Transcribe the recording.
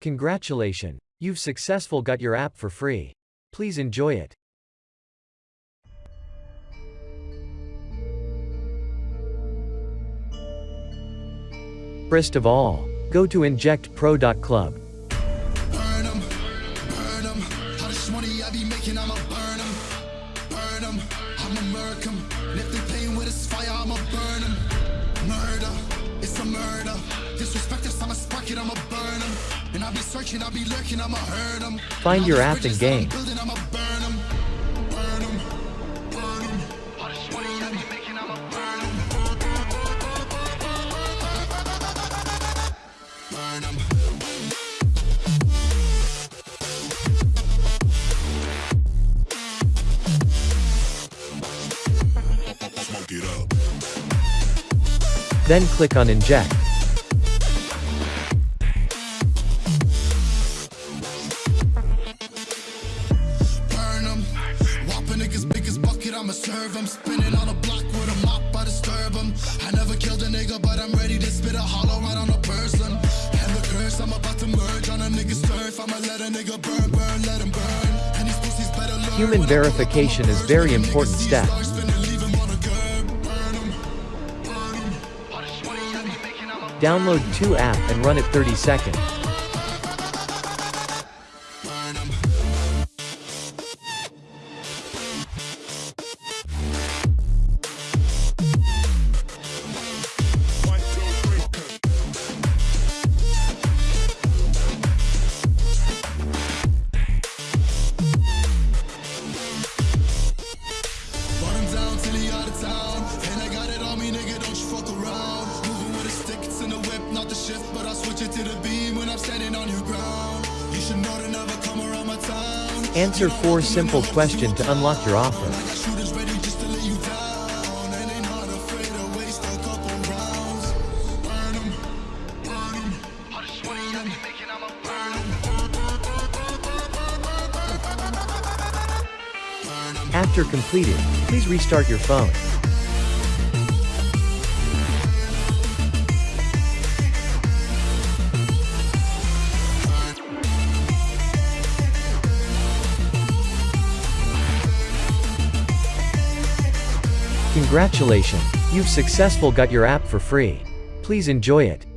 Congratulations! You've successful got your app for free. Please enjoy it. First of all, go to injectpro.club. burn 'em, burn 'em. Money I be making, I'ma burn 'em, burn 'em. I'ma with this fire, I'ma burn 'em. Murder, it's a murder. Disrespect us, I'ma spark it, I'ma burn searching, I be lurking, I'ma hurt 'em. Find your these app and bridges that I'm game. building, I'ma burn 'em, I'ma serve 'em. Spinning on a block with a mop, I disturb 'em. I never killed a nigga, but I'm ready to spit a hollow right on a person. And the curse, I'm about to merge on a nigga's turf. I'ma let a nigga burn, burn, let him burn. And these pussies better learn. Human when I pull up on verification is very when a nigga important step. stars, finna leave him on a curb. Burn 'em, burn 'em. All this money I be making, I'ma Download 2 app and run it 30 seconds. But I switch it to the beam when I'm standing on your ground. You should know to never come around my town. Answer 4 simple question to unlock your offer. I got shooters ready just to Congratulations, you've successful got your app for free. Please enjoy it.